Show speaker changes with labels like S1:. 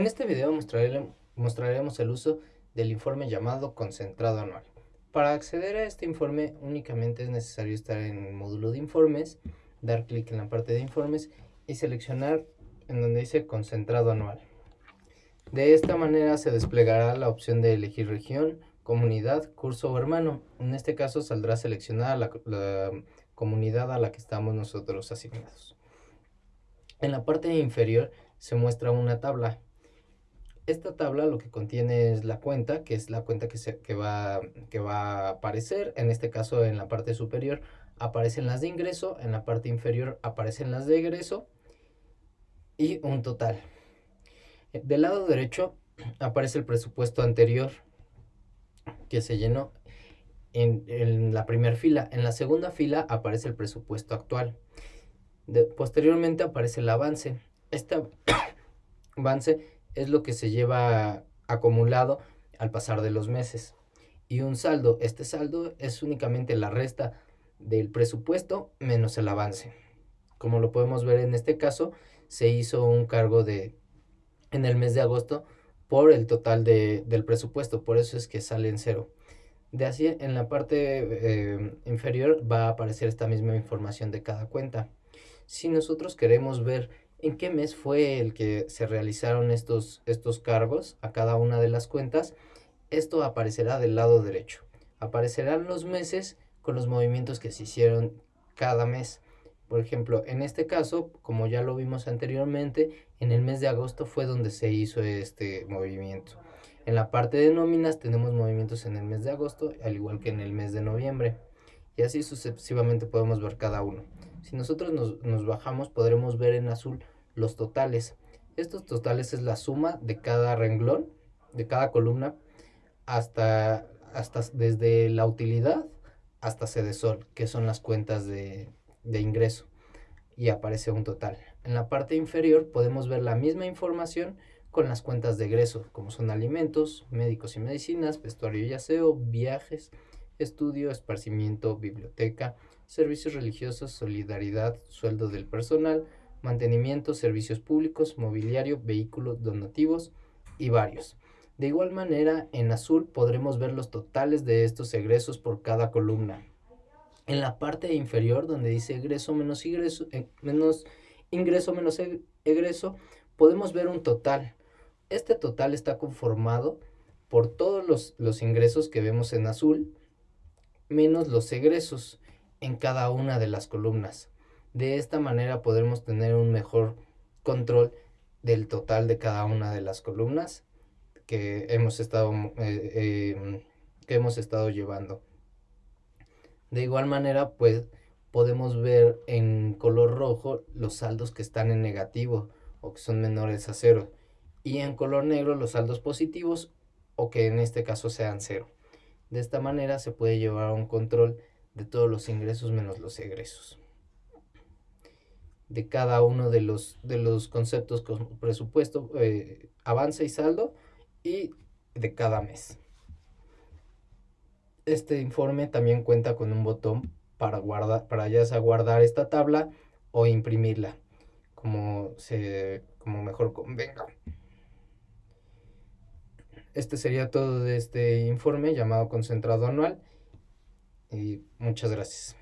S1: En este video mostraremos el uso del informe llamado concentrado anual. Para acceder a este informe únicamente es necesario estar en el módulo de informes, dar clic en la parte de informes y seleccionar en donde dice concentrado anual. De esta manera se desplegará la opción de elegir región, comunidad, curso o hermano. En este caso saldrá seleccionada la, la comunidad a la que estamos nosotros asignados. En la parte inferior se muestra una tabla esta tabla lo que contiene es la cuenta, que es la cuenta que, se, que, va, que va a aparecer. En este caso, en la parte superior aparecen las de ingreso, en la parte inferior aparecen las de egreso y un total. Del lado derecho aparece el presupuesto anterior que se llenó en, en la primera fila. En la segunda fila aparece el presupuesto actual. posteriormente aparece el avance. Este avance es lo que se lleva acumulado al pasar de los meses. Y un saldo, este saldo es únicamente la resta del presupuesto menos el avance. Como lo podemos ver en este caso, se hizo un cargo de en el mes de agosto por el total de, del presupuesto, por eso es que sale en cero. De así, en la parte eh, inferior va a aparecer esta misma información de cada cuenta. Si nosotros queremos ver en qué mes fue el que se realizaron estos, estos cargos a cada una de las cuentas, esto aparecerá del lado derecho. Aparecerán los meses con los movimientos que se hicieron cada mes. Por ejemplo, en este caso, como ya lo vimos anteriormente, en el mes de agosto fue donde se hizo este movimiento. En la parte de nóminas tenemos movimientos en el mes de agosto, al igual que en el mes de noviembre. Y así sucesivamente podemos ver cada uno. Si nosotros nos, bajamos podremos ver en azul los totales. Estos totales es la suma de cada renglón, de cada columna, hasta, hasta desde la utilidad hasta CEDESOL, que son las cuentas de, de ingreso. Y aparece un total. En la parte inferior podemos ver la misma información con las cuentas de egreso, como son alimentos, médicos y medicinas, vestuario y aseo, viajes, estudio, esparcimiento, biblioteca, servicios religiosos, solidaridad, sueldo del personal, mantenimiento, servicios públicos, mobiliario, vehículos donativos y varios. De igual manera, en azul podremos ver los totales de estos egresos por cada columna. En la parte inferior, donde dice egreso menos ingreso, eh, menos ingreso menos e, egreso, podemos ver un total. Este total está conformado por todos los, los ingresos que vemos en azul, menos los egresos en cada una de las columnas. De esta manera podremos tener un mejor control del total de cada una de las columnas que hemos estado, eh, em, que hemos estado llevando. De igual manera, pues podemos ver en color rojo los saldos que están en negativo o que son menores a cero. Y en color negro los saldos positivos o que en este caso sean cero. De esta manera se puede llevar un control de todos los ingresos menos los egresos. De cada uno de los, de los conceptos con presupuesto, eh, avance y saldo y de cada mes. Este informe también cuenta con un botón para, guardar, para ya guardar esta tabla o imprimirla, como, se, como mejor convenga. Este sería todo de este informe llamado concentrado anual y muchas gracias.